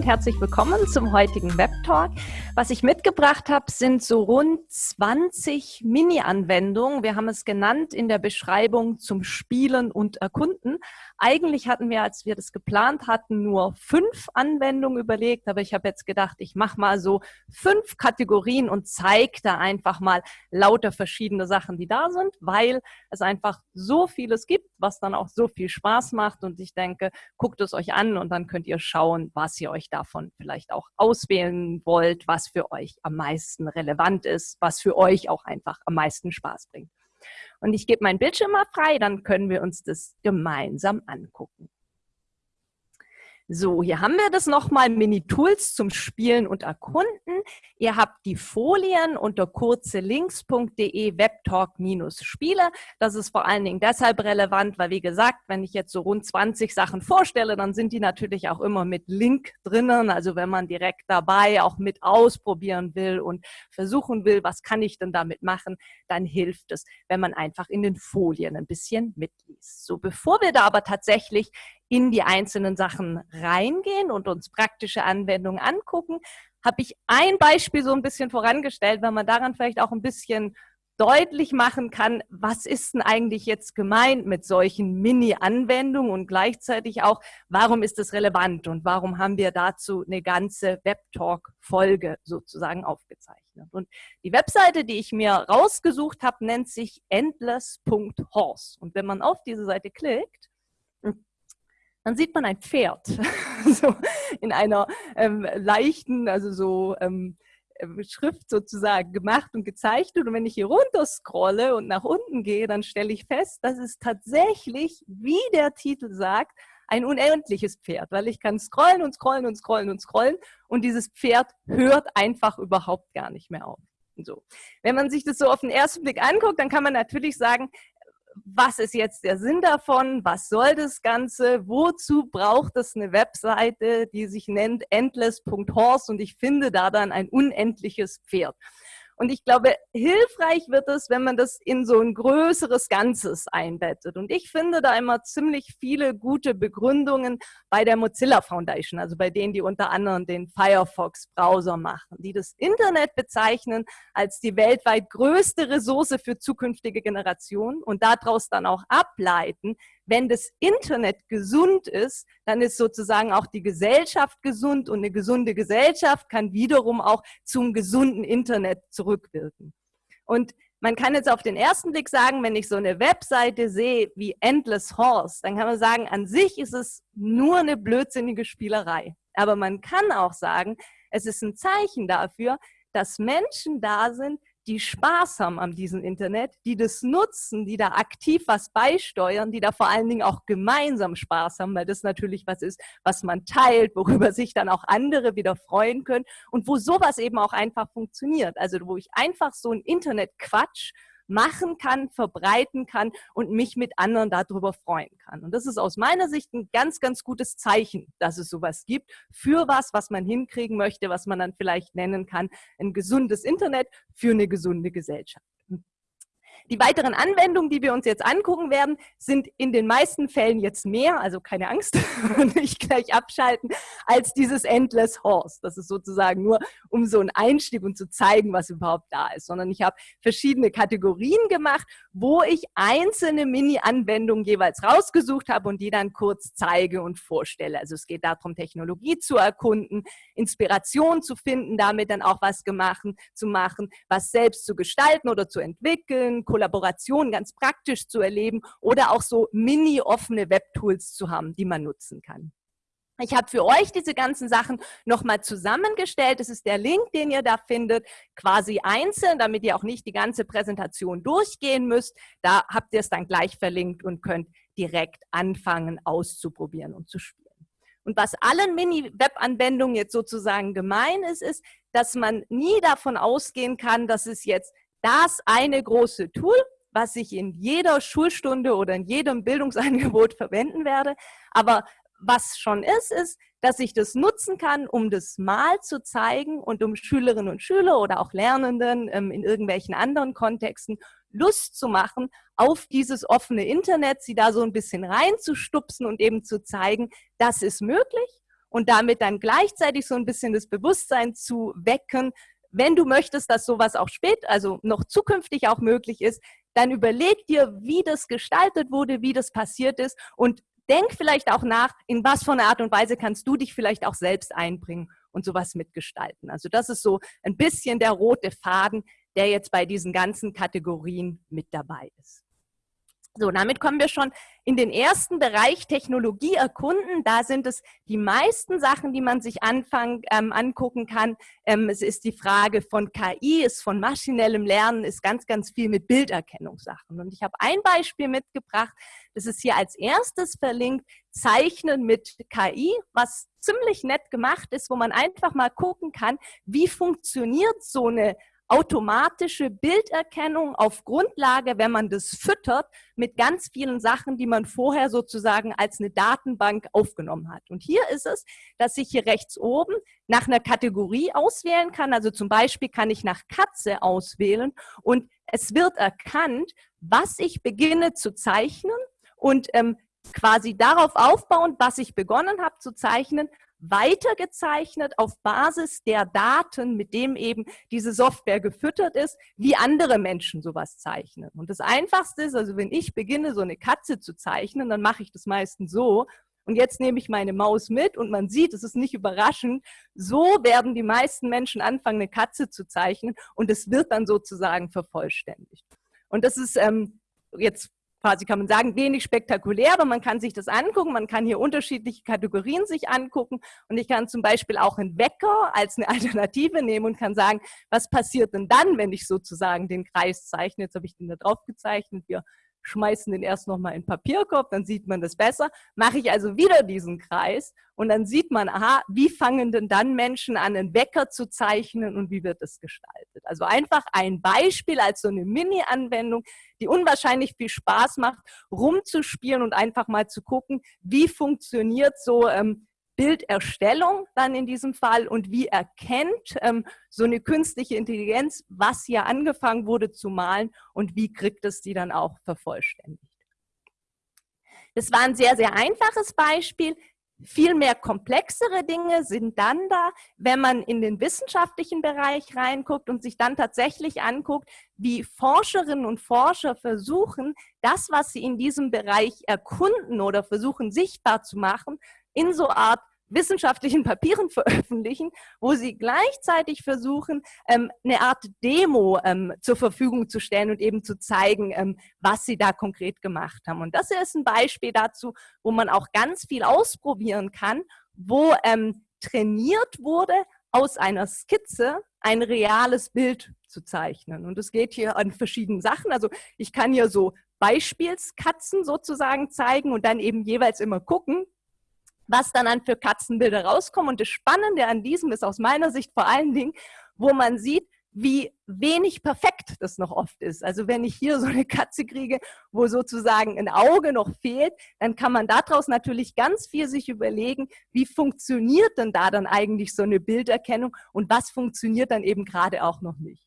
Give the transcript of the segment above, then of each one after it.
und herzlich willkommen zum heutigen Web Talk. Was ich mitgebracht habe, sind so rund 20 Mini-Anwendungen. Wir haben es genannt in der Beschreibung zum Spielen und Erkunden. Eigentlich hatten wir, als wir das geplant hatten, nur fünf Anwendungen überlegt, aber ich habe jetzt gedacht, ich mache mal so fünf Kategorien und zeige da einfach mal lauter verschiedene Sachen, die da sind, weil es einfach so vieles gibt, was dann auch so viel Spaß macht und ich denke, guckt es euch an und dann könnt ihr schauen, was ihr euch davon vielleicht auch auswählen wollt, was für euch am meisten relevant ist, was für euch auch einfach am meisten Spaß bringt. Und ich gebe meinen Bildschirm mal frei, dann können wir uns das gemeinsam angucken. So, hier haben wir das nochmal, Mini-Tools zum Spielen und Erkunden. Ihr habt die Folien unter kurzelinks.de webtalk-spiele. Das ist vor allen Dingen deshalb relevant, weil wie gesagt, wenn ich jetzt so rund 20 Sachen vorstelle, dann sind die natürlich auch immer mit Link drinnen. Also wenn man direkt dabei auch mit ausprobieren will und versuchen will, was kann ich denn damit machen, dann hilft es, wenn man einfach in den Folien ein bisschen mitliest. So, bevor wir da aber tatsächlich in die einzelnen Sachen reingehen und uns praktische Anwendungen angucken, habe ich ein Beispiel so ein bisschen vorangestellt, weil man daran vielleicht auch ein bisschen deutlich machen kann, was ist denn eigentlich jetzt gemeint mit solchen Mini-Anwendungen und gleichzeitig auch, warum ist das relevant und warum haben wir dazu eine ganze Webtalk-Folge sozusagen aufgezeichnet. Und die Webseite, die ich mir rausgesucht habe, nennt sich endless.horse. Und wenn man auf diese Seite klickt, dann sieht man ein Pferd so in einer ähm, leichten, also so ähm, ähm, Schrift sozusagen gemacht und gezeichnet. Und wenn ich hier runter scrolle und nach unten gehe, dann stelle ich fest, dass es tatsächlich, wie der Titel sagt, ein unendliches Pferd, weil ich kann scrollen und scrollen und scrollen und scrollen und dieses Pferd hört einfach überhaupt gar nicht mehr auf. So. Wenn man sich das so auf den ersten Blick anguckt, dann kann man natürlich sagen, was ist jetzt der Sinn davon? Was soll das Ganze? Wozu braucht es eine Webseite, die sich nennt endless.horse und ich finde da dann ein unendliches Pferd? Und ich glaube, hilfreich wird es, wenn man das in so ein größeres Ganzes einbettet. Und ich finde da immer ziemlich viele gute Begründungen bei der Mozilla Foundation, also bei denen, die unter anderem den Firefox-Browser machen, die das Internet bezeichnen als die weltweit größte Ressource für zukünftige Generationen und daraus dann auch ableiten, wenn das Internet gesund ist, dann ist sozusagen auch die Gesellschaft gesund und eine gesunde Gesellschaft kann wiederum auch zum gesunden Internet zurückwirken. Und man kann jetzt auf den ersten Blick sagen, wenn ich so eine Webseite sehe wie Endless Horse, dann kann man sagen, an sich ist es nur eine blödsinnige Spielerei. Aber man kann auch sagen, es ist ein Zeichen dafür, dass Menschen da sind, die Spaß haben an diesem Internet, die das nutzen, die da aktiv was beisteuern, die da vor allen Dingen auch gemeinsam Spaß haben, weil das natürlich was ist, was man teilt, worüber sich dann auch andere wieder freuen können und wo sowas eben auch einfach funktioniert. Also wo ich einfach so ein Internetquatsch machen kann, verbreiten kann und mich mit anderen darüber freuen kann. Und das ist aus meiner Sicht ein ganz, ganz gutes Zeichen, dass es sowas gibt für was, was man hinkriegen möchte, was man dann vielleicht nennen kann, ein gesundes Internet für eine gesunde Gesellschaft. Die weiteren Anwendungen, die wir uns jetzt angucken werden, sind in den meisten Fällen jetzt mehr, also keine Angst, nicht gleich abschalten, als dieses Endless Horse. Das ist sozusagen nur, um so einen Einstieg und zu zeigen, was überhaupt da ist, sondern ich habe verschiedene Kategorien gemacht, wo ich einzelne Mini-Anwendungen jeweils rausgesucht habe und die dann kurz zeige und vorstelle. Also es geht darum, Technologie zu erkunden, Inspiration zu finden, damit dann auch was gemacht, zu machen, was selbst zu gestalten oder zu entwickeln, Kollaboration ganz praktisch zu erleben oder auch so mini-offene Webtools zu haben, die man nutzen kann. Ich habe für euch diese ganzen Sachen nochmal zusammengestellt. Das ist der Link, den ihr da findet, quasi einzeln, damit ihr auch nicht die ganze Präsentation durchgehen müsst. Da habt ihr es dann gleich verlinkt und könnt direkt anfangen auszuprobieren und zu spielen. Und was allen Mini-Web-Anwendungen jetzt sozusagen gemein ist, ist, dass man nie davon ausgehen kann, dass es jetzt das eine große Tool, was ich in jeder Schulstunde oder in jedem Bildungsangebot verwenden werde. Aber was schon ist, ist, dass ich das nutzen kann, um das mal zu zeigen und um Schülerinnen und Schüler oder auch Lernenden ähm, in irgendwelchen anderen Kontexten Lust zu machen auf dieses offene Internet, sie da so ein bisschen reinzustupsen und eben zu zeigen, das ist möglich und damit dann gleichzeitig so ein bisschen das Bewusstsein zu wecken, wenn du möchtest, dass sowas auch spät, also noch zukünftig auch möglich ist, dann überleg dir, wie das gestaltet wurde, wie das passiert ist und denk vielleicht auch nach, in was für einer Art und Weise kannst du dich vielleicht auch selbst einbringen und sowas mitgestalten. Also das ist so ein bisschen der rote Faden, der jetzt bei diesen ganzen Kategorien mit dabei ist. So, damit kommen wir schon in den ersten Bereich Technologie erkunden. Da sind es die meisten Sachen, die man sich anfangen, ähm, angucken kann. Ähm, es ist die Frage von KI, ist von maschinellem Lernen, ist ganz, ganz viel mit Bilderkennungssachen. Und ich habe ein Beispiel mitgebracht, das ist hier als erstes verlinkt, Zeichnen mit KI, was ziemlich nett gemacht ist, wo man einfach mal gucken kann, wie funktioniert so eine automatische Bilderkennung auf Grundlage, wenn man das füttert, mit ganz vielen Sachen, die man vorher sozusagen als eine Datenbank aufgenommen hat. Und hier ist es, dass ich hier rechts oben nach einer Kategorie auswählen kann. Also zum Beispiel kann ich nach Katze auswählen und es wird erkannt, was ich beginne zu zeichnen und ähm, quasi darauf aufbauend, was ich begonnen habe zu zeichnen, weitergezeichnet auf Basis der Daten, mit dem eben diese Software gefüttert ist, wie andere Menschen sowas zeichnen. Und das Einfachste ist, also wenn ich beginne, so eine Katze zu zeichnen, dann mache ich das meistens so. Und jetzt nehme ich meine Maus mit und man sieht, es ist nicht überraschend, so werden die meisten Menschen anfangen, eine Katze zu zeichnen und es wird dann sozusagen vervollständigt. Und das ist ähm, jetzt quasi kann man sagen, wenig spektakulär, aber man kann sich das angucken, man kann hier unterschiedliche Kategorien sich angucken und ich kann zum Beispiel auch einen Wecker als eine Alternative nehmen und kann sagen, was passiert denn dann, wenn ich sozusagen den Kreis zeichne? Jetzt habe ich den da drauf gezeichnet, wir schmeißen den erst nochmal in Papierkorb, dann sieht man das besser. Mache ich also wieder diesen Kreis und dann sieht man, aha, wie fangen denn dann Menschen an, einen Wecker zu zeichnen und wie wird es gestaltet? Also einfach ein Beispiel als so eine Mini-Anwendung, die unwahrscheinlich viel Spaß macht, rumzuspielen und einfach mal zu gucken, wie funktioniert so ähm, Bilderstellung dann in diesem Fall und wie erkennt ähm, so eine künstliche Intelligenz, was hier angefangen wurde zu malen und wie kriegt es die dann auch vervollständigt. Das war ein sehr, sehr einfaches Beispiel. Viel mehr komplexere Dinge sind dann da, wenn man in den wissenschaftlichen Bereich reinguckt und sich dann tatsächlich anguckt, wie Forscherinnen und Forscher versuchen, das, was sie in diesem Bereich erkunden oder versuchen sichtbar zu machen, in so Art wissenschaftlichen Papieren veröffentlichen, wo sie gleichzeitig versuchen, ähm, eine Art Demo ähm, zur Verfügung zu stellen und eben zu zeigen, ähm, was sie da konkret gemacht haben. Und das ist ein Beispiel dazu, wo man auch ganz viel ausprobieren kann, wo ähm, trainiert wurde, aus einer Skizze ein reales Bild zu zeichnen. Und es geht hier an verschiedenen Sachen. Also ich kann hier so Beispielskatzen sozusagen zeigen und dann eben jeweils immer gucken, was dann an für Katzenbilder rauskommen. Und das Spannende an diesem ist aus meiner Sicht vor allen Dingen, wo man sieht, wie wenig perfekt das noch oft ist. Also wenn ich hier so eine Katze kriege, wo sozusagen ein Auge noch fehlt, dann kann man daraus natürlich ganz viel sich überlegen, wie funktioniert denn da dann eigentlich so eine Bilderkennung und was funktioniert dann eben gerade auch noch nicht.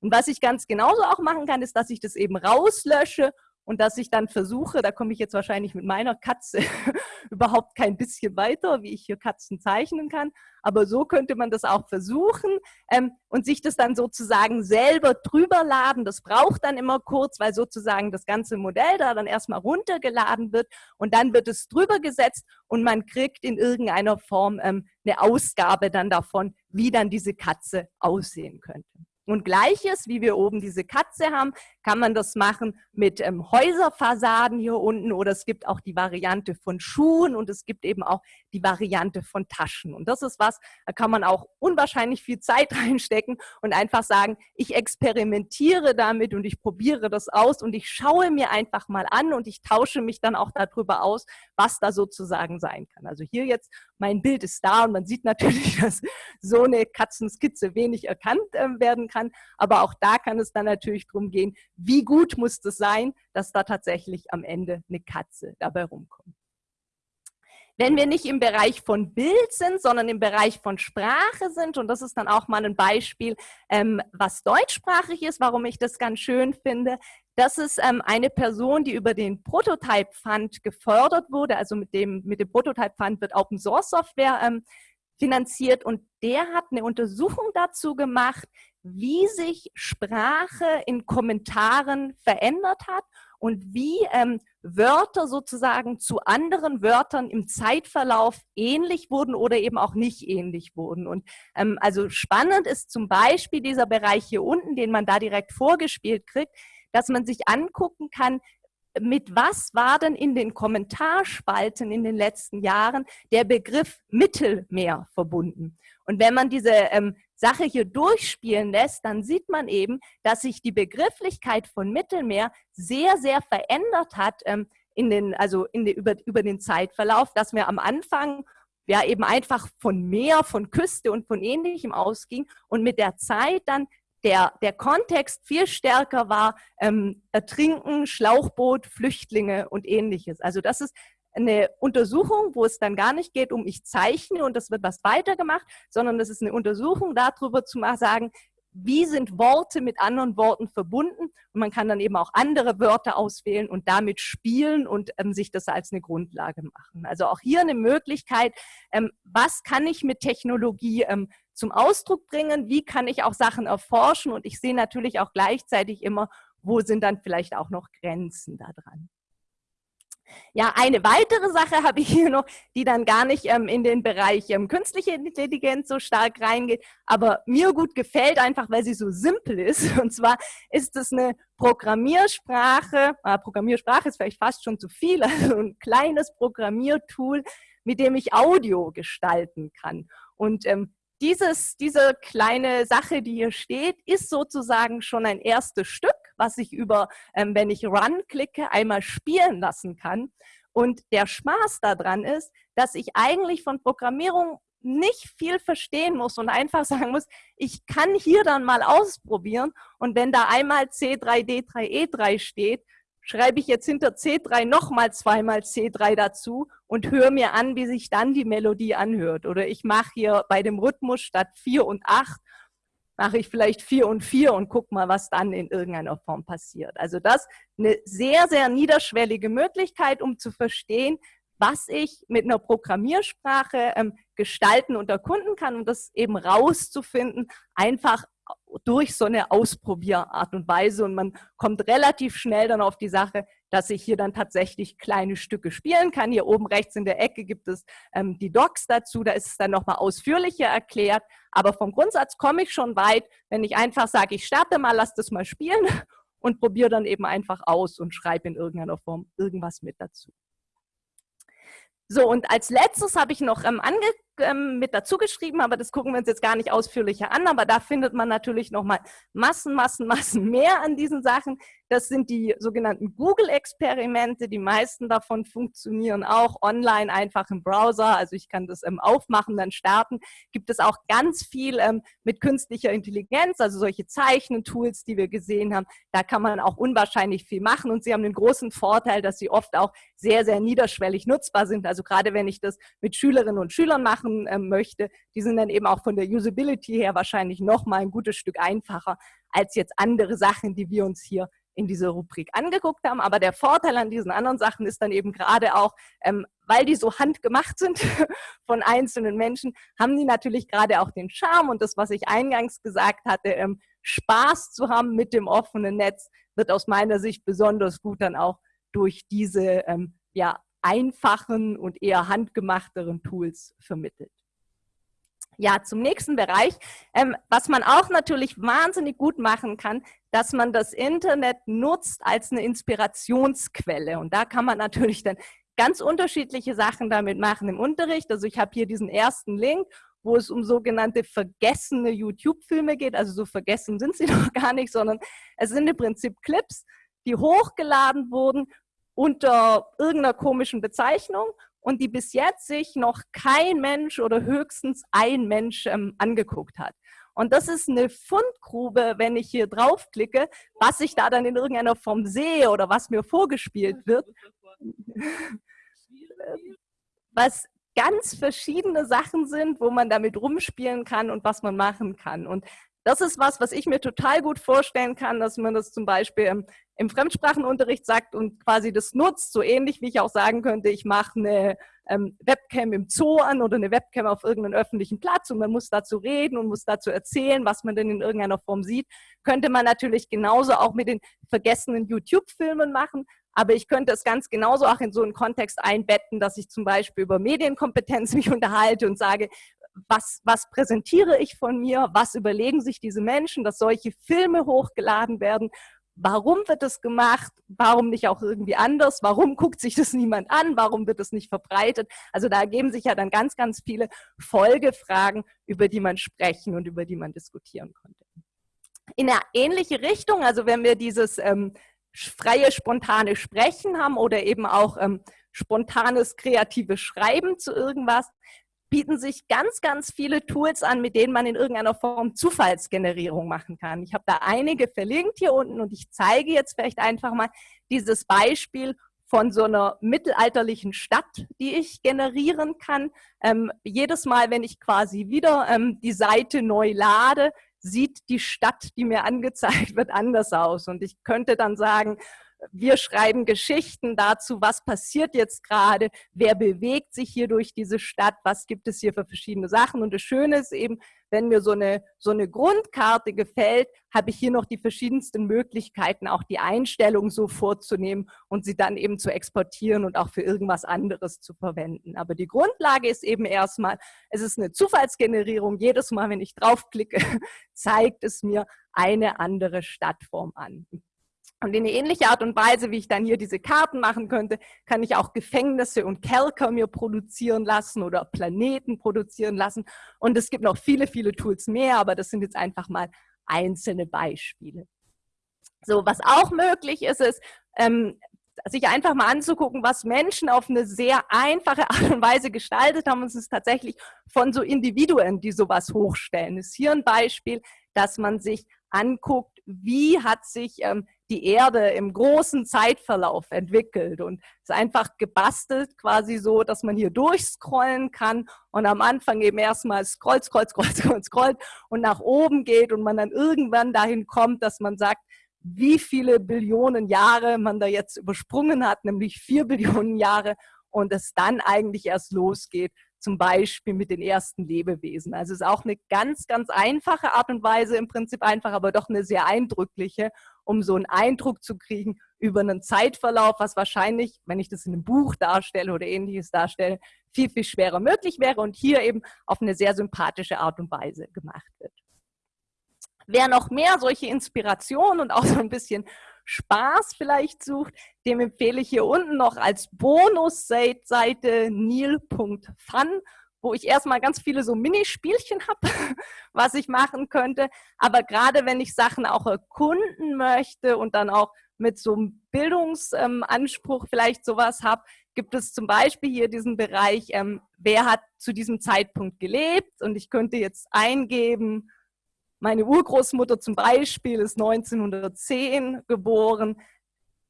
Und was ich ganz genauso auch machen kann, ist, dass ich das eben rauslösche und dass ich dann versuche, da komme ich jetzt wahrscheinlich mit meiner Katze überhaupt kein bisschen weiter, wie ich hier Katzen zeichnen kann, aber so könnte man das auch versuchen ähm, und sich das dann sozusagen selber drüber laden. Das braucht dann immer kurz, weil sozusagen das ganze Modell da dann erstmal runtergeladen wird und dann wird es drüber gesetzt und man kriegt in irgendeiner Form ähm, eine Ausgabe dann davon, wie dann diese Katze aussehen könnte. Und gleiches, wie wir oben diese Katze haben, kann man das machen mit ähm, Häuserfassaden hier unten oder es gibt auch die Variante von Schuhen und es gibt eben auch die Variante von Taschen. Und das ist was, da kann man auch unwahrscheinlich viel Zeit reinstecken und einfach sagen, ich experimentiere damit und ich probiere das aus und ich schaue mir einfach mal an und ich tausche mich dann auch darüber aus, was da sozusagen sein kann. Also hier jetzt, mein Bild ist da und man sieht natürlich, dass so eine Katzenskizze wenig erkannt äh, werden kann, aber auch da kann es dann natürlich darum gehen, wie gut muss das sein, dass da tatsächlich am Ende eine Katze dabei rumkommt. Wenn wir nicht im Bereich von Bild sind, sondern im Bereich von Sprache sind, und das ist dann auch mal ein Beispiel, ähm, was deutschsprachig ist, warum ich das ganz schön finde, das ist ähm, eine Person, die über den Prototype Fund gefördert wurde. Also mit dem, mit dem Prototype Fund wird Open Source Software ähm, finanziert und der hat eine Untersuchung dazu gemacht, wie sich Sprache in Kommentaren verändert hat und wie ähm, Wörter sozusagen zu anderen Wörtern im Zeitverlauf ähnlich wurden oder eben auch nicht ähnlich wurden. Und ähm, also spannend ist zum Beispiel dieser Bereich hier unten, den man da direkt vorgespielt kriegt, dass man sich angucken kann, mit was war denn in den Kommentarspalten in den letzten Jahren der Begriff Mittelmeer verbunden? Und wenn man diese ähm, Sache hier durchspielen lässt, dann sieht man eben, dass sich die Begrifflichkeit von Mittelmeer sehr, sehr verändert hat ähm, in den, also in den, über, über den Zeitverlauf, dass wir am Anfang ja eben einfach von Meer, von Küste und von Ähnlichem ausging und mit der Zeit dann der, der Kontext viel stärker war, ähm, Ertrinken, Schlauchboot, Flüchtlinge und ähnliches. Also das ist eine Untersuchung, wo es dann gar nicht geht um ich zeichne und das wird was weitergemacht, sondern das ist eine Untersuchung darüber zu sagen, wie sind Worte mit anderen Worten verbunden und man kann dann eben auch andere Wörter auswählen und damit spielen und ähm, sich das als eine Grundlage machen. Also auch hier eine Möglichkeit, ähm, was kann ich mit Technologie ähm, zum Ausdruck bringen, wie kann ich auch Sachen erforschen und ich sehe natürlich auch gleichzeitig immer, wo sind dann vielleicht auch noch Grenzen da dran. Ja, eine weitere Sache habe ich hier noch, die dann gar nicht ähm, in den Bereich ähm, künstliche Intelligenz so stark reingeht, aber mir gut gefällt, einfach weil sie so simpel ist. Und zwar ist es eine Programmiersprache, äh, Programmiersprache ist vielleicht fast schon zu viel, also ein kleines Programmiertool, mit dem ich Audio gestalten kann. Und ähm, dieses, diese kleine Sache, die hier steht, ist sozusagen schon ein erstes Stück, was ich über, ähm, wenn ich Run klicke, einmal spielen lassen kann. Und der Spaß daran ist, dass ich eigentlich von Programmierung nicht viel verstehen muss und einfach sagen muss, ich kann hier dann mal ausprobieren und wenn da einmal C3D3E3 steht, schreibe ich jetzt hinter C3 nochmal zweimal C3 dazu und höre mir an, wie sich dann die Melodie anhört. Oder ich mache hier bei dem Rhythmus statt 4 und 8, mache ich vielleicht 4 und 4 und guck mal, was dann in irgendeiner Form passiert. Also das eine sehr, sehr niederschwellige Möglichkeit, um zu verstehen, was ich mit einer Programmiersprache ähm, gestalten und erkunden kann und das eben rauszufinden, einfach durch so eine Ausprobierart und Weise und man kommt relativ schnell dann auf die Sache, dass ich hier dann tatsächlich kleine Stücke spielen kann. Hier oben rechts in der Ecke gibt es ähm, die Docs dazu, da ist es dann nochmal ausführlicher erklärt, aber vom Grundsatz komme ich schon weit, wenn ich einfach sage, ich starte mal, lass das mal spielen und probiere dann eben einfach aus und schreibe in irgendeiner Form irgendwas mit dazu. So, und als letztes habe ich noch ähm, ange ähm, mit dazu geschrieben, aber das gucken wir uns jetzt gar nicht ausführlicher an, aber da findet man natürlich nochmal Massen, Massen, Massen mehr an diesen Sachen. Das sind die sogenannten Google-Experimente. Die meisten davon funktionieren auch online, einfach im Browser. Also ich kann das ähm, aufmachen, dann starten. Gibt es auch ganz viel ähm, mit künstlicher Intelligenz, also solche Zeichnen-Tools, die wir gesehen haben. Da kann man auch unwahrscheinlich viel machen und sie haben den großen Vorteil, dass sie oft auch sehr, sehr niederschwellig nutzbar sind. Also gerade wenn ich das mit Schülerinnen und Schülern mache, machen äh, möchte, die sind dann eben auch von der Usability her wahrscheinlich noch mal ein gutes Stück einfacher als jetzt andere Sachen, die wir uns hier in dieser Rubrik angeguckt haben. Aber der Vorteil an diesen anderen Sachen ist dann eben gerade auch, ähm, weil die so handgemacht sind von einzelnen Menschen, haben die natürlich gerade auch den Charme und das, was ich eingangs gesagt hatte, ähm, Spaß zu haben mit dem offenen Netz, wird aus meiner Sicht besonders gut dann auch durch diese ähm, ja, einfachen und eher handgemachteren Tools vermittelt. Ja, zum nächsten Bereich, ähm, was man auch natürlich wahnsinnig gut machen kann, dass man das Internet nutzt als eine Inspirationsquelle. Und da kann man natürlich dann ganz unterschiedliche Sachen damit machen im Unterricht. Also ich habe hier diesen ersten Link, wo es um sogenannte vergessene YouTube-Filme geht. Also so vergessen sind sie noch gar nicht, sondern es sind im Prinzip Clips, die hochgeladen wurden unter irgendeiner komischen Bezeichnung und die bis jetzt sich noch kein Mensch oder höchstens ein Mensch ähm, angeguckt hat. Und das ist eine Fundgrube, wenn ich hier draufklicke, was ich da dann in irgendeiner Form sehe oder was mir vorgespielt wird. was ganz verschiedene Sachen sind, wo man damit rumspielen kann und was man machen kann. Und das ist was, was ich mir total gut vorstellen kann, dass man das zum Beispiel im, im Fremdsprachenunterricht sagt und quasi das nutzt, so ähnlich wie ich auch sagen könnte, ich mache eine ähm, Webcam im Zoo an oder eine Webcam auf irgendeinem öffentlichen Platz und man muss dazu reden und muss dazu erzählen, was man denn in irgendeiner Form sieht, könnte man natürlich genauso auch mit den vergessenen YouTube-Filmen machen, aber ich könnte es ganz genauso auch in so einen Kontext einbetten, dass ich zum Beispiel über Medienkompetenz mich unterhalte und sage, was, was präsentiere ich von mir, was überlegen sich diese Menschen, dass solche Filme hochgeladen werden, warum wird das gemacht, warum nicht auch irgendwie anders, warum guckt sich das niemand an, warum wird das nicht verbreitet. Also da ergeben sich ja dann ganz, ganz viele Folgefragen, über die man sprechen und über die man diskutieren konnte. In eine ähnliche Richtung, also wenn wir dieses ähm, freie, spontane Sprechen haben oder eben auch ähm, spontanes, kreatives Schreiben zu irgendwas, bieten sich ganz, ganz viele Tools an, mit denen man in irgendeiner Form Zufallsgenerierung machen kann. Ich habe da einige verlinkt hier unten und ich zeige jetzt vielleicht einfach mal dieses Beispiel von so einer mittelalterlichen Stadt, die ich generieren kann. Ähm, jedes Mal, wenn ich quasi wieder ähm, die Seite neu lade, sieht die Stadt, die mir angezeigt wird, anders aus. Und ich könnte dann sagen, wir schreiben Geschichten dazu, was passiert jetzt gerade, wer bewegt sich hier durch diese Stadt, was gibt es hier für verschiedene Sachen. Und das Schöne ist eben, wenn mir so eine, so eine Grundkarte gefällt, habe ich hier noch die verschiedensten Möglichkeiten, auch die Einstellungen so vorzunehmen und sie dann eben zu exportieren und auch für irgendwas anderes zu verwenden. Aber die Grundlage ist eben erstmal, es ist eine Zufallsgenerierung. Jedes Mal, wenn ich draufklicke, zeigt es mir eine andere Stadtform an. Und in eine ähnliche Art und Weise, wie ich dann hier diese Karten machen könnte, kann ich auch Gefängnisse und Kerker mir produzieren lassen oder Planeten produzieren lassen. Und es gibt noch viele, viele Tools mehr, aber das sind jetzt einfach mal einzelne Beispiele. So, was auch möglich ist, ist, ähm, sich einfach mal anzugucken, was Menschen auf eine sehr einfache Art und Weise gestaltet haben. Und es ist tatsächlich von so Individuen, die sowas hochstellen. Ist hier ein Beispiel, dass man sich anguckt, wie hat sich ähm, die Erde im großen Zeitverlauf entwickelt und ist einfach gebastelt quasi so, dass man hier durchscrollen kann und am Anfang eben erstmal scrollt, scrollt, scrollt, scrollt, scrollt und nach oben geht und man dann irgendwann dahin kommt, dass man sagt, wie viele Billionen Jahre man da jetzt übersprungen hat, nämlich vier Billionen Jahre und es dann eigentlich erst losgeht, zum Beispiel mit den ersten Lebewesen. Also es ist auch eine ganz, ganz einfache Art und Weise, im Prinzip einfach, aber doch eine sehr eindrückliche, um so einen Eindruck zu kriegen über einen Zeitverlauf, was wahrscheinlich, wenn ich das in einem Buch darstelle oder ähnliches darstelle, viel, viel schwerer möglich wäre und hier eben auf eine sehr sympathische Art und Weise gemacht wird. Wer noch mehr solche Inspirationen und auch so ein bisschen Spaß vielleicht sucht, dem empfehle ich hier unten noch als Bonusseite nil.fun, wo ich erstmal ganz viele so Minispielchen habe, was ich machen könnte. Aber gerade wenn ich Sachen auch erkunden möchte und dann auch mit so einem Bildungsanspruch vielleicht sowas habe, gibt es zum Beispiel hier diesen Bereich, ähm, wer hat zu diesem Zeitpunkt gelebt und ich könnte jetzt eingeben, meine Urgroßmutter zum Beispiel ist 1910 geboren.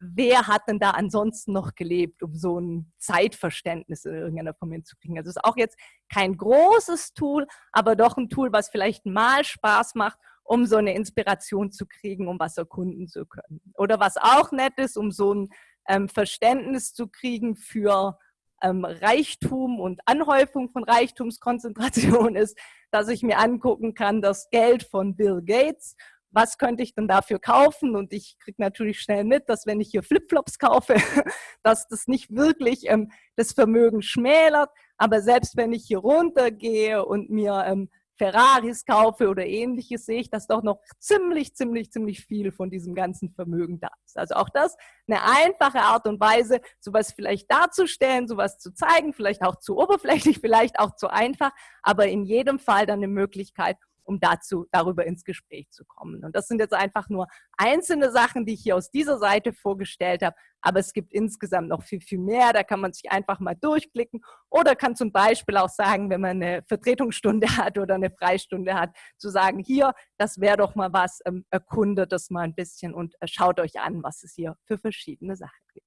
Wer hat denn da ansonsten noch gelebt, um so ein Zeitverständnis in irgendeiner Form hinzukriegen? Also es ist auch jetzt kein großes Tool, aber doch ein Tool, was vielleicht mal Spaß macht, um so eine Inspiration zu kriegen, um was erkunden zu können. Oder was auch nett ist, um so ein ähm, Verständnis zu kriegen für ähm, Reichtum und Anhäufung von Reichtumskonzentration ist, dass ich mir angucken kann, das Geld von Bill Gates, was könnte ich denn dafür kaufen? Und ich kriege natürlich schnell mit, dass wenn ich hier Flipflops kaufe, dass das nicht wirklich ähm, das Vermögen schmälert. Aber selbst wenn ich hier runtergehe und mir ähm, Ferraris kaufe oder ähnliches, sehe ich, dass doch noch ziemlich, ziemlich, ziemlich viel von diesem ganzen Vermögen da ist. Also auch das eine einfache Art und Weise, sowas vielleicht darzustellen, sowas zu zeigen, vielleicht auch zu oberflächlich, vielleicht auch zu einfach, aber in jedem Fall dann eine Möglichkeit, um dazu, darüber ins Gespräch zu kommen. Und das sind jetzt einfach nur einzelne Sachen, die ich hier aus dieser Seite vorgestellt habe, aber es gibt insgesamt noch viel, viel mehr. Da kann man sich einfach mal durchklicken oder kann zum Beispiel auch sagen, wenn man eine Vertretungsstunde hat oder eine Freistunde hat, zu sagen, hier, das wäre doch mal was, ähm, erkundet das mal ein bisschen und äh, schaut euch an, was es hier für verschiedene Sachen gibt.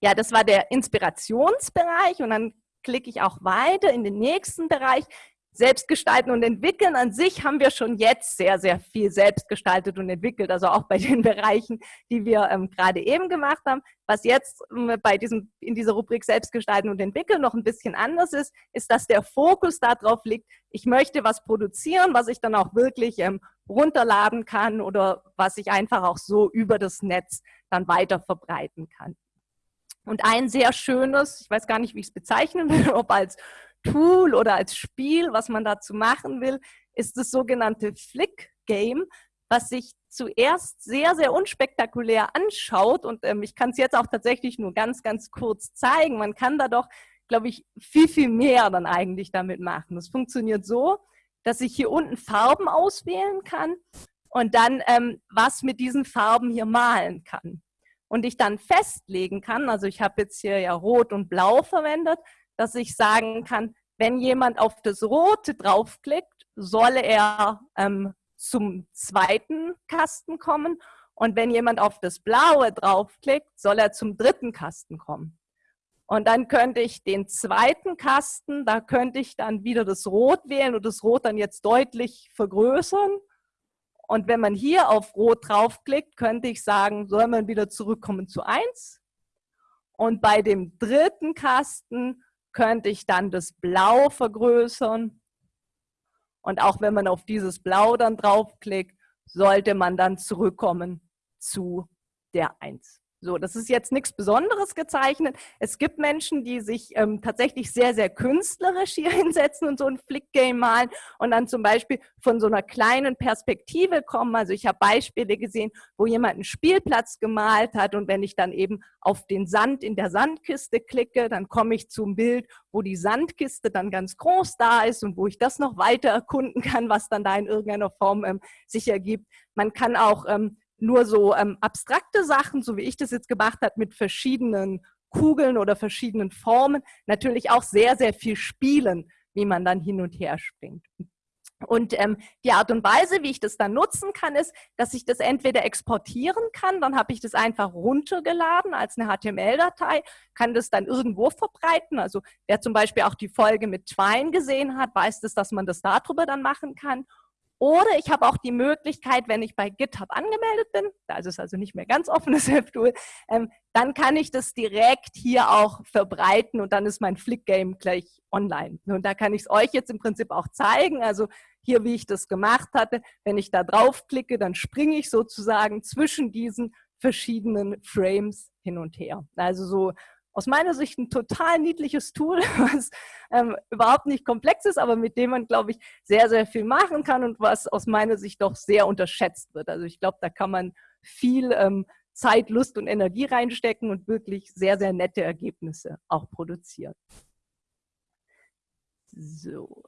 Ja, das war der Inspirationsbereich und dann klicke ich auch weiter in den nächsten Bereich. Selbstgestalten und entwickeln an sich haben wir schon jetzt sehr, sehr viel selbst gestaltet und entwickelt, also auch bei den Bereichen, die wir ähm, gerade eben gemacht haben. Was jetzt ähm, bei diesem, in dieser Rubrik Selbstgestalten und entwickeln noch ein bisschen anders ist, ist, dass der Fokus darauf liegt, ich möchte was produzieren, was ich dann auch wirklich ähm, runterladen kann oder was ich einfach auch so über das Netz dann weiter verbreiten kann. Und ein sehr schönes, ich weiß gar nicht, wie ich es bezeichnen will, ob als Tool oder als Spiel, was man dazu machen will, ist das sogenannte Flick Game, was sich zuerst sehr, sehr unspektakulär anschaut. Und ähm, ich kann es jetzt auch tatsächlich nur ganz, ganz kurz zeigen. Man kann da doch, glaube ich, viel, viel mehr dann eigentlich damit machen. Das funktioniert so, dass ich hier unten Farben auswählen kann und dann ähm, was mit diesen Farben hier malen kann. Und ich dann festlegen kann, also ich habe jetzt hier ja Rot und Blau verwendet, dass ich sagen kann, wenn jemand auf das Rote draufklickt, solle er ähm, zum zweiten Kasten kommen und wenn jemand auf das Blaue draufklickt, soll er zum dritten Kasten kommen. Und dann könnte ich den zweiten Kasten, da könnte ich dann wieder das Rot wählen und das Rot dann jetzt deutlich vergrößern. Und wenn man hier auf Rot draufklickt, könnte ich sagen, soll man wieder zurückkommen zu 1. Und bei dem dritten Kasten könnte ich dann das Blau vergrößern. Und auch wenn man auf dieses Blau dann draufklickt, sollte man dann zurückkommen zu der 1. So, das ist jetzt nichts Besonderes gezeichnet. Es gibt Menschen, die sich ähm, tatsächlich sehr, sehr künstlerisch hier hinsetzen und so ein Flickgame malen und dann zum Beispiel von so einer kleinen Perspektive kommen. Also ich habe Beispiele gesehen, wo jemand einen Spielplatz gemalt hat und wenn ich dann eben auf den Sand in der Sandkiste klicke, dann komme ich zum Bild, wo die Sandkiste dann ganz groß da ist und wo ich das noch weiter erkunden kann, was dann da in irgendeiner Form ähm, sich ergibt. Man kann auch ähm, nur so ähm, abstrakte Sachen, so wie ich das jetzt gemacht habe, mit verschiedenen Kugeln oder verschiedenen Formen, natürlich auch sehr, sehr viel spielen, wie man dann hin und her springt. Und ähm, die Art und Weise, wie ich das dann nutzen kann, ist, dass ich das entweder exportieren kann, dann habe ich das einfach runtergeladen als eine HTML-Datei, kann das dann irgendwo verbreiten. Also wer zum Beispiel auch die Folge mit Twine gesehen hat, weiß das, dass man das darüber dann machen kann. Oder ich habe auch die Möglichkeit, wenn ich bei GitHub angemeldet bin, da ist es also nicht mehr ganz offenes Webtool, ähm, dann kann ich das direkt hier auch verbreiten und dann ist mein Flick-Game gleich online. Und da kann ich es euch jetzt im Prinzip auch zeigen. Also hier, wie ich das gemacht hatte, wenn ich da draufklicke, dann springe ich sozusagen zwischen diesen verschiedenen Frames hin und her. Also so aus meiner Sicht ein total niedliches Tool, was ähm, überhaupt nicht komplex ist, aber mit dem man, glaube ich, sehr, sehr viel machen kann und was aus meiner Sicht doch sehr unterschätzt wird. Also ich glaube, da kann man viel ähm, Zeit, Lust und Energie reinstecken und wirklich sehr, sehr nette Ergebnisse auch produzieren. So,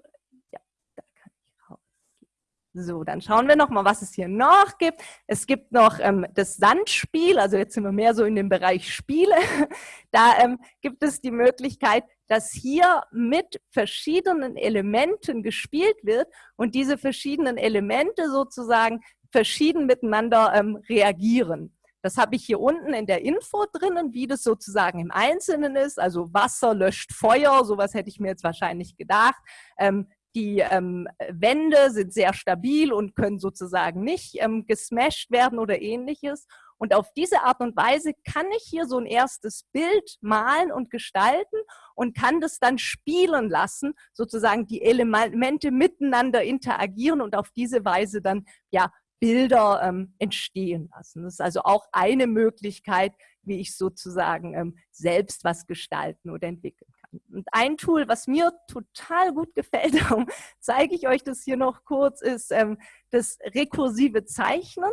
so, dann schauen wir noch mal, was es hier noch gibt. Es gibt noch ähm, das Sandspiel, also jetzt sind wir mehr so in dem Bereich Spiele. Da ähm, gibt es die Möglichkeit, dass hier mit verschiedenen Elementen gespielt wird und diese verschiedenen Elemente sozusagen verschieden miteinander ähm, reagieren. Das habe ich hier unten in der Info drinnen, wie das sozusagen im Einzelnen ist. Also Wasser löscht Feuer, sowas hätte ich mir jetzt wahrscheinlich gedacht. Ähm, die ähm, Wände sind sehr stabil und können sozusagen nicht ähm, gesmashed werden oder ähnliches. Und auf diese Art und Weise kann ich hier so ein erstes Bild malen und gestalten und kann das dann spielen lassen, sozusagen die Elemente miteinander interagieren und auf diese Weise dann ja Bilder ähm, entstehen lassen. Das ist also auch eine Möglichkeit, wie ich sozusagen ähm, selbst was gestalten oder entwickeln. Und ein Tool, was mir total gut gefällt, darum zeige ich euch das hier noch kurz, ist ähm, das rekursive Zeichnen.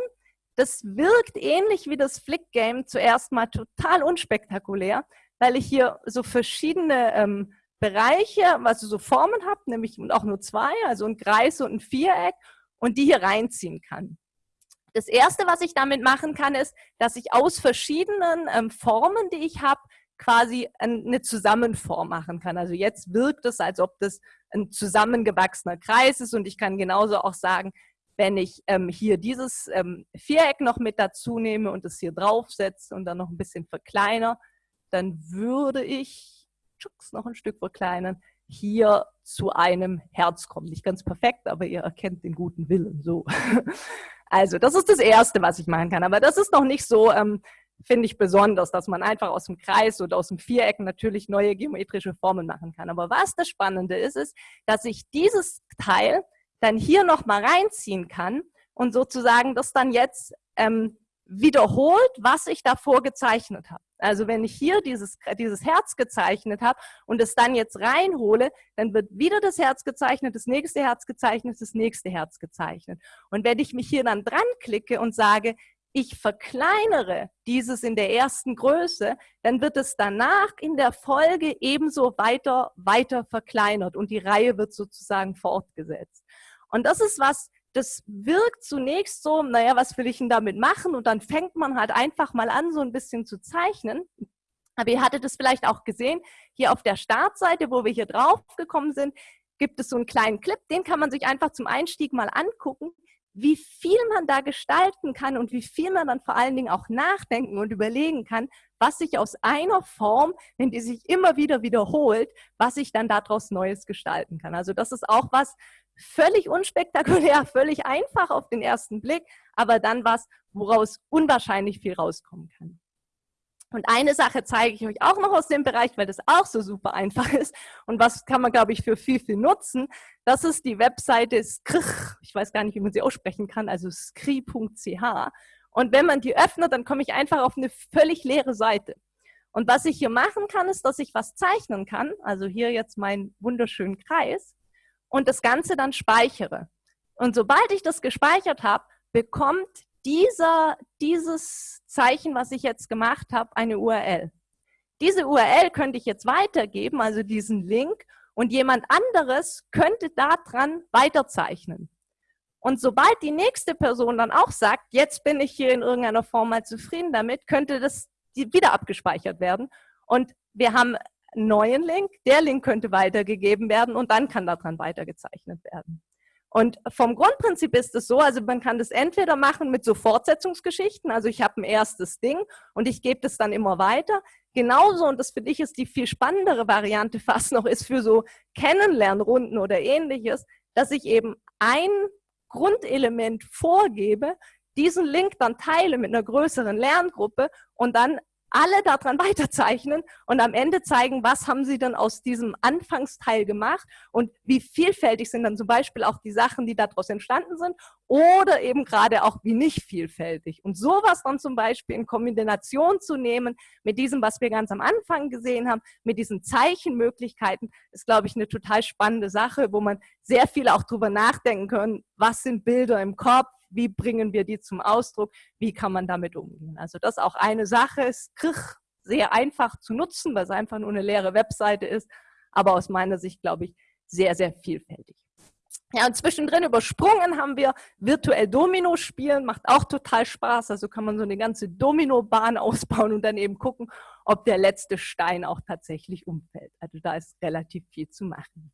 Das wirkt ähnlich wie das Flick Game zuerst mal total unspektakulär, weil ich hier so verschiedene ähm, Bereiche, also so Formen habe, nämlich auch nur zwei, also ein Kreis und ein Viereck und die hier reinziehen kann. Das erste, was ich damit machen kann, ist, dass ich aus verschiedenen ähm, Formen, die ich habe, quasi eine Zusammenform machen kann. Also jetzt wirkt es, als ob das ein zusammengewachsener Kreis ist und ich kann genauso auch sagen, wenn ich ähm, hier dieses ähm, Viereck noch mit dazu nehme und es hier draufsetze und dann noch ein bisschen verkleiner, dann würde ich tschux, noch ein Stück verkleinern, hier zu einem Herz kommen. Nicht ganz perfekt, aber ihr erkennt den guten Willen so. Also das ist das Erste, was ich machen kann. Aber das ist noch nicht so, ähm, finde ich besonders, dass man einfach aus dem Kreis oder aus dem Viereck natürlich neue geometrische Formen machen kann. Aber was das Spannende ist, ist, dass ich dieses Teil dann hier nochmal reinziehen kann und sozusagen das dann jetzt ähm, wiederholt, was ich davor gezeichnet habe. Also wenn ich hier dieses, dieses Herz gezeichnet habe und es dann jetzt reinhole, dann wird wieder das Herz gezeichnet, das nächste Herz gezeichnet, das nächste Herz gezeichnet. Und wenn ich mich hier dann dran klicke und sage, ich verkleinere dieses in der ersten Größe, dann wird es danach in der Folge ebenso weiter, weiter verkleinert und die Reihe wird sozusagen fortgesetzt. Und das ist was, das wirkt zunächst so, naja, was will ich denn damit machen? Und dann fängt man halt einfach mal an, so ein bisschen zu zeichnen. Aber ihr hattet es vielleicht auch gesehen, hier auf der Startseite, wo wir hier drauf gekommen sind, gibt es so einen kleinen Clip, den kann man sich einfach zum Einstieg mal angucken, wie viel man da gestalten kann und wie viel man dann vor allen Dingen auch nachdenken und überlegen kann, was sich aus einer Form, wenn die sich immer wieder wiederholt, was ich dann daraus Neues gestalten kann. Also das ist auch was, völlig unspektakulär, völlig einfach auf den ersten Blick, aber dann was, woraus unwahrscheinlich viel rauskommen kann. Und eine Sache zeige ich euch auch noch aus dem Bereich, weil das auch so super einfach ist und was kann man, glaube ich, für viel, viel nutzen. Das ist die Webseite Skrich, ich weiß gar nicht, wie man sie aussprechen kann, also skri.ch. Und wenn man die öffnet, dann komme ich einfach auf eine völlig leere Seite. Und was ich hier machen kann, ist, dass ich was zeichnen kann. Also hier jetzt meinen wunderschönen Kreis und das Ganze dann speichere. Und sobald ich das gespeichert habe, bekommt dieser, dieses Zeichen, was ich jetzt gemacht habe, eine URL. Diese URL könnte ich jetzt weitergeben, also diesen Link, und jemand anderes könnte daran weiterzeichnen. Und sobald die nächste Person dann auch sagt, jetzt bin ich hier in irgendeiner Form mal zufrieden damit, könnte das wieder abgespeichert werden. Und wir haben neuen Link, der Link könnte weitergegeben werden und dann kann daran weitergezeichnet werden. Und vom Grundprinzip ist es so, also man kann das entweder machen mit so Fortsetzungsgeschichten, also ich habe ein erstes Ding und ich gebe das dann immer weiter. Genauso, und das finde ich ist die viel spannendere Variante fast noch, ist für so Kennenlernrunden oder ähnliches, dass ich eben ein Grundelement vorgebe, diesen Link dann teile mit einer größeren Lerngruppe und dann alle daran weiterzeichnen und am Ende zeigen, was haben sie dann aus diesem Anfangsteil gemacht und wie vielfältig sind dann zum Beispiel auch die Sachen, die daraus entstanden sind oder eben gerade auch wie nicht vielfältig. Und sowas dann zum Beispiel in Kombination zu nehmen mit diesem, was wir ganz am Anfang gesehen haben, mit diesen Zeichenmöglichkeiten, ist, glaube ich, eine total spannende Sache, wo man sehr viel auch drüber nachdenken kann, was sind Bilder im Kopf, wie bringen wir die zum Ausdruck, wie kann man damit umgehen. Also das auch eine Sache, ist sehr einfach zu nutzen, weil es einfach nur eine leere Webseite ist, aber aus meiner Sicht, glaube ich, sehr, sehr vielfältig. Ja, und zwischendrin übersprungen haben wir virtuell Domino spielen, macht auch total Spaß. Also kann man so eine ganze Domino-Bahn ausbauen und dann eben gucken, ob der letzte Stein auch tatsächlich umfällt. Also da ist relativ viel zu machen.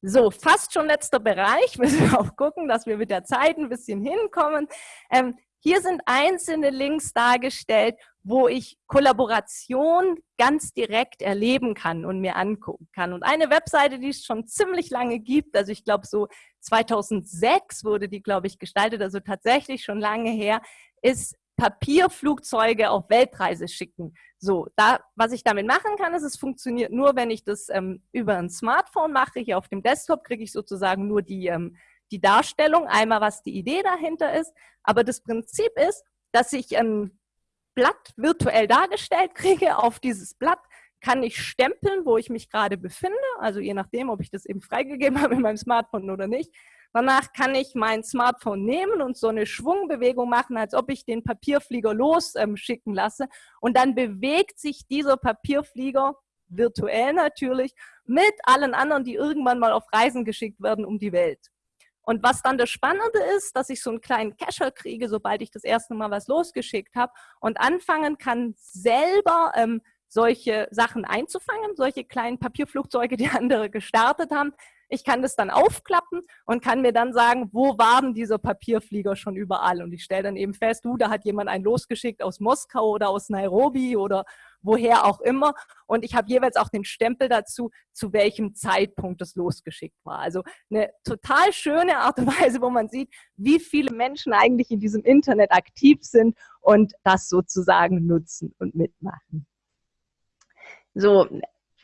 So, fast schon letzter Bereich. Müssen wir auch gucken, dass wir mit der Zeit ein bisschen hinkommen. Ähm, hier sind einzelne Links dargestellt, wo ich Kollaboration ganz direkt erleben kann und mir angucken kann. Und eine Webseite, die es schon ziemlich lange gibt, also ich glaube so 2006 wurde die, glaube ich, gestaltet, also tatsächlich schon lange her, ist Papierflugzeuge auf Weltreise schicken. So, da, was ich damit machen kann, ist, es funktioniert nur, wenn ich das ähm, über ein Smartphone mache. Hier auf dem Desktop kriege ich sozusagen nur die, ähm, die Darstellung, einmal was die Idee dahinter ist. Aber das Prinzip ist, dass ich ein Blatt virtuell dargestellt kriege. Auf dieses Blatt kann ich stempeln, wo ich mich gerade befinde. Also je nachdem, ob ich das eben freigegeben habe in meinem Smartphone oder nicht. Danach kann ich mein Smartphone nehmen und so eine Schwungbewegung machen, als ob ich den Papierflieger losschicken ähm, lasse. Und dann bewegt sich dieser Papierflieger, virtuell natürlich, mit allen anderen, die irgendwann mal auf Reisen geschickt werden um die Welt. Und was dann das Spannende ist, dass ich so einen kleinen Cacher kriege, sobald ich das erste Mal was losgeschickt habe und anfangen kann, selber ähm, solche Sachen einzufangen, solche kleinen Papierflugzeuge, die andere gestartet haben, Ich kann das dann aufklappen und kann mir dann sagen, wo war denn dieser Papierflieger schon überall? Und ich stelle dann eben fest, du, da hat jemand einen losgeschickt aus Moskau oder aus Nairobi oder woher auch immer. Und ich habe jeweils auch den Stempel dazu, zu welchem Zeitpunkt das losgeschickt war. Also eine total schöne Art und Weise, wo man sieht, wie viele Menschen eigentlich in diesem Internet aktiv sind und das sozusagen nutzen und mitmachen. So,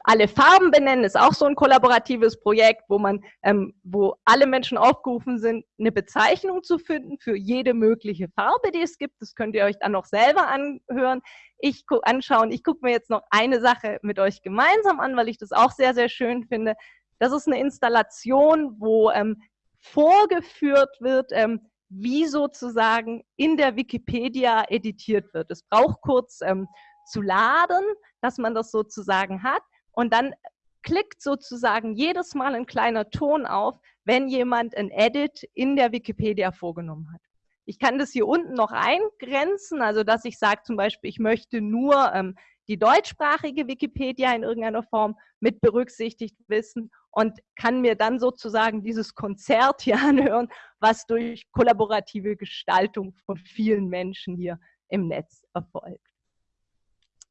alle Farben benennen ist auch so ein kollaboratives Projekt, wo man, ähm, wo alle Menschen aufgerufen sind, eine Bezeichnung zu finden für jede mögliche Farbe, die es gibt. Das könnt ihr euch dann noch selber anhören. Ich guck, anschauen. Ich gucke mir jetzt noch eine Sache mit euch gemeinsam an, weil ich das auch sehr, sehr schön finde. Das ist eine Installation, wo ähm, vorgeführt wird, ähm, wie sozusagen in der Wikipedia editiert wird. Es braucht kurz ähm, zu laden, dass man das sozusagen hat. Und dann klickt sozusagen jedes Mal ein kleiner Ton auf, wenn jemand ein Edit in der Wikipedia vorgenommen hat. Ich kann das hier unten noch eingrenzen, also dass ich sage zum Beispiel, ich möchte nur ähm, die deutschsprachige Wikipedia in irgendeiner Form mit berücksichtigt wissen und kann mir dann sozusagen dieses Konzert hier anhören, was durch kollaborative Gestaltung von vielen Menschen hier im Netz erfolgt.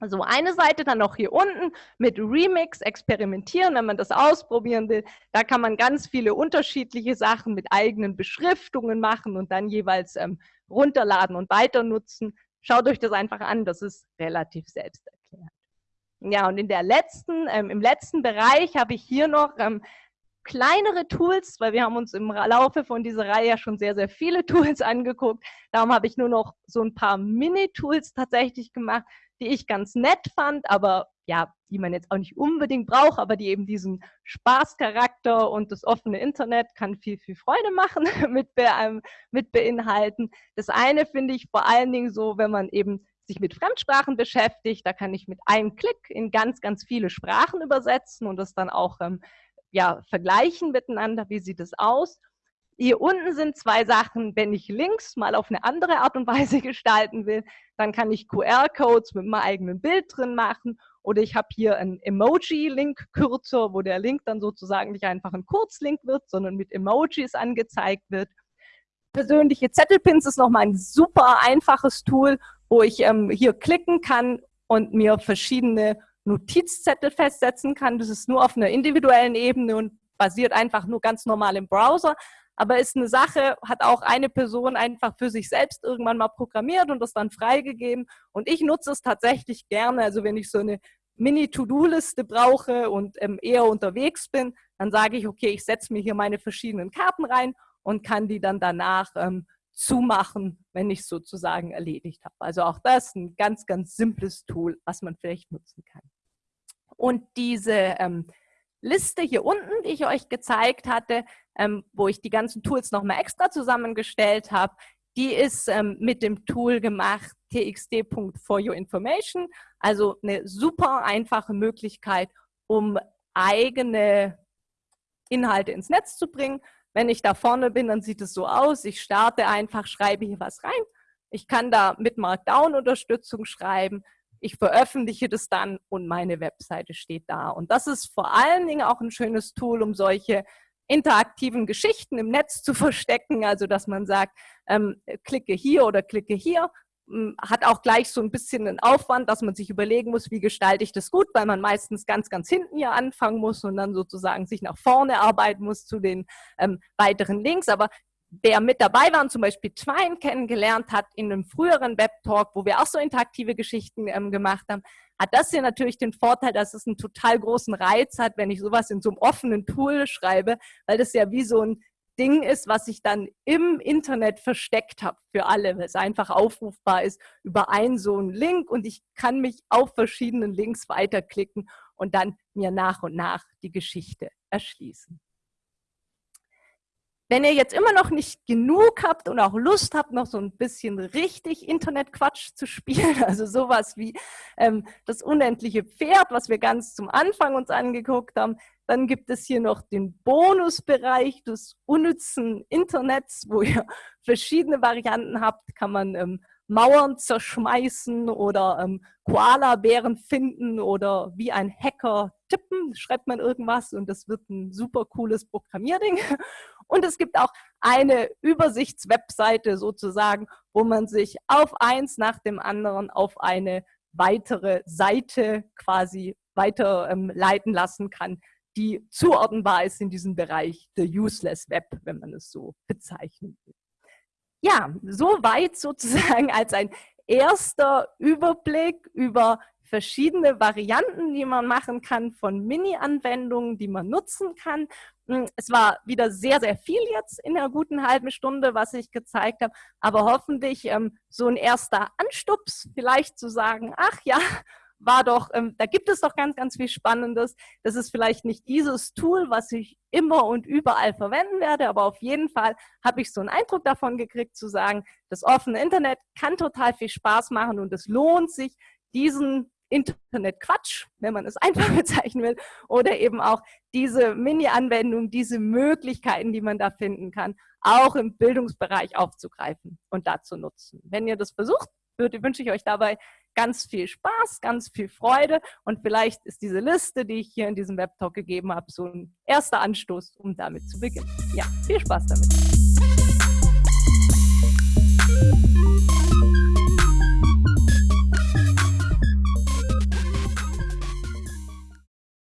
Also eine Seite dann noch hier unten mit Remix experimentieren, wenn man das ausprobieren will. Da kann man ganz viele unterschiedliche Sachen mit eigenen Beschriftungen machen und dann jeweils ähm, runterladen und weiter nutzen. Schaut euch das einfach an, das ist relativ selbsterklärend. Ja, und in der letzten, ähm, im letzten Bereich habe ich hier noch ähm, kleinere Tools, weil wir haben uns im Laufe von dieser Reihe ja schon sehr, sehr viele Tools angeguckt. Darum habe ich nur noch so ein paar Mini-Tools tatsächlich gemacht, die ich ganz nett fand, aber ja, die man jetzt auch nicht unbedingt braucht, aber die eben diesen Spaßcharakter und das offene Internet kann viel, viel Freude machen mit, be ähm, mit beinhalten. Das eine finde ich vor allen Dingen so, wenn man eben sich mit Fremdsprachen beschäftigt, da kann ich mit einem Klick in ganz, ganz viele Sprachen übersetzen und das dann auch ähm, ja, vergleichen miteinander, wie sieht es aus. Hier unten sind zwei Sachen, wenn ich Links mal auf eine andere Art und Weise gestalten will, dann kann ich QR-Codes mit meinem eigenen Bild drin machen oder ich habe hier einen Emoji-Link-Kürzer, wo der Link dann sozusagen nicht einfach ein Kurzlink wird, sondern mit Emojis angezeigt wird. Persönliche Zettelpins ist nochmal ein super einfaches Tool, wo ich ähm, hier klicken kann und mir verschiedene Notizzettel festsetzen kann. Das ist nur auf einer individuellen Ebene und basiert einfach nur ganz normal im Browser aber ist eine Sache, hat auch eine Person einfach für sich selbst irgendwann mal programmiert und das dann freigegeben. Und ich nutze es tatsächlich gerne. Also wenn ich so eine Mini-To-Do-Liste brauche und ähm, eher unterwegs bin, dann sage ich, okay, ich setze mir hier meine verschiedenen Karten rein und kann die dann danach ähm, zumachen, wenn ich es sozusagen erledigt habe. Also auch das ein ganz, ganz simples Tool, was man vielleicht nutzen kann. Und diese ähm, Liste hier unten, die ich euch gezeigt hatte, ähm, wo ich die ganzen Tools nochmal extra zusammengestellt habe, die ist ähm, mit dem Tool gemacht txd.foryourinformation, also eine super einfache Möglichkeit, um eigene Inhalte ins Netz zu bringen. Wenn ich da vorne bin, dann sieht es so aus, ich starte einfach, schreibe hier was rein. Ich kann da mit Markdown-Unterstützung schreiben, ich veröffentliche das dann und meine Webseite steht da. Und das ist vor allen Dingen auch ein schönes Tool, um solche interaktiven Geschichten im Netz zu verstecken, also dass man sagt, ähm, klicke hier oder klicke hier, hm, hat auch gleich so ein bisschen einen Aufwand, dass man sich überlegen muss, wie gestalte ich das gut, weil man meistens ganz, ganz hinten hier anfangen muss und dann sozusagen sich nach vorne arbeiten muss zu den ähm, weiteren Links. Aber wer mit dabei war und zum Beispiel Twine kennengelernt hat in einem früheren Webtalk, wo wir auch so interaktive Geschichten ähm, gemacht haben, hat das hier natürlich den Vorteil, dass es einen total großen Reiz hat, wenn ich sowas in so einem offenen Tool schreibe, weil das ja wie so ein Ding ist, was ich dann im Internet versteckt habe für alle, weil es einfach aufrufbar ist über einen so einen Link und ich kann mich auf verschiedenen Links weiterklicken und dann mir nach und nach die Geschichte erschließen. Wenn ihr jetzt immer noch nicht genug habt und auch Lust habt, noch so ein bisschen richtig Internetquatsch zu spielen, also sowas wie ähm, das unendliche Pferd, was wir ganz zum Anfang uns angeguckt haben, dann gibt es hier noch den Bonusbereich des unnützen Internets, wo ihr verschiedene Varianten habt, kann man ähm, Mauern zerschmeißen oder ähm, Koala-Bären finden oder wie ein Hacker tippen, schreibt man irgendwas und das wird ein super cooles Programmierding. Und es gibt auch eine Übersichtswebseite sozusagen, wo man sich auf eins nach dem anderen auf eine weitere Seite quasi weiterleiten ähm, lassen kann, die zuordnenbar ist in diesem Bereich der Useless Web, wenn man es so bezeichnen will. Ja, soweit sozusagen als ein erster Überblick über verschiedene Varianten, die man machen kann von Mini-Anwendungen, die man nutzen kann. Hm, es war wieder sehr, sehr viel jetzt in einer guten halben Stunde, was ich gezeigt habe, aber hoffentlich ähm, so ein erster Anstups, vielleicht zu sagen, ach ja, war doch, ähm, da gibt es doch ganz, ganz viel Spannendes. Das ist vielleicht nicht dieses Tool, was ich immer und überall verwenden werde, aber auf jeden Fall habe ich so einen Eindruck davon gekriegt, zu sagen, das offene Internet kann total viel Spaß machen und es lohnt sich, diesen Internet-Quatsch, wenn man es einfach bezeichnen will, oder eben auch diese Mini-Anwendung, diese Möglichkeiten, die man da finden kann, auch im Bildungsbereich aufzugreifen und da zu nutzen. Wenn ihr das versucht, wünsche ich euch dabei ganz viel Spaß, ganz viel Freude und vielleicht ist diese Liste, die ich hier in diesem Webtalk gegeben habe, so ein erster Anstoß, um damit zu beginnen. Ja, viel Spaß damit.